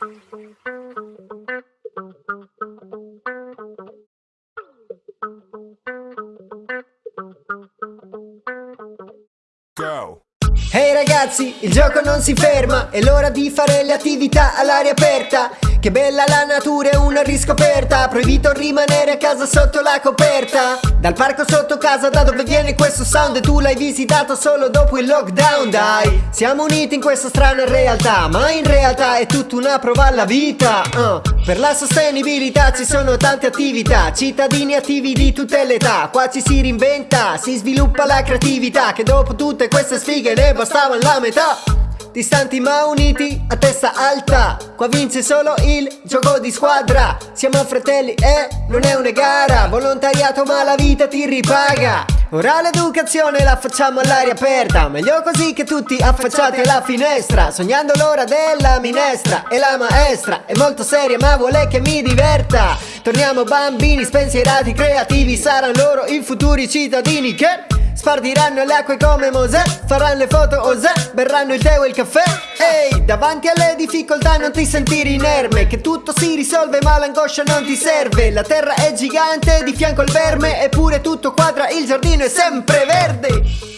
Go. Ehi ragazzi, il gioco non si ferma, è l'ora di fare le attività all'aria aperta. Che bella la natura è una riscoperta, proibito rimanere a casa sotto la coperta. Dal parco sotto casa da dove viene questo sound e tu l'hai visitato solo dopo il lockdown, dai. Siamo uniti in questa strana realtà, ma in realtà è tutta una prova alla vita. Uh. Per la sostenibilità ci sono tante attività, cittadini attivi di tutte le età. Qua ci si reinventa, si sviluppa la creatività, che dopo tutte queste sfighe ne bastava la metà Distanti ma uniti, a testa alta. Qua vince solo il gioco di squadra. Siamo fratelli e non è una gara. Volontariato ma la vita ti ripaga. Ora l'educazione la facciamo all'aria aperta. Meglio così che tutti affacciati alla finestra. Sognando l'ora della minestra E la maestra. È molto seria ma vuole che mi diverta. Torniamo bambini spensierati, creativi Saranno loro i futuri cittadini che Spardiranno le acque come Mosè Faranno le foto osè Berranno il tè o il caffè. Ehi, davanti alle difficoltà non ti sentire inerme Che tutto si risolve ma l'angoscia non ti serve. La terra è gigante, di fianco il verme Eppure tutto quadra, il giardino è sempre verde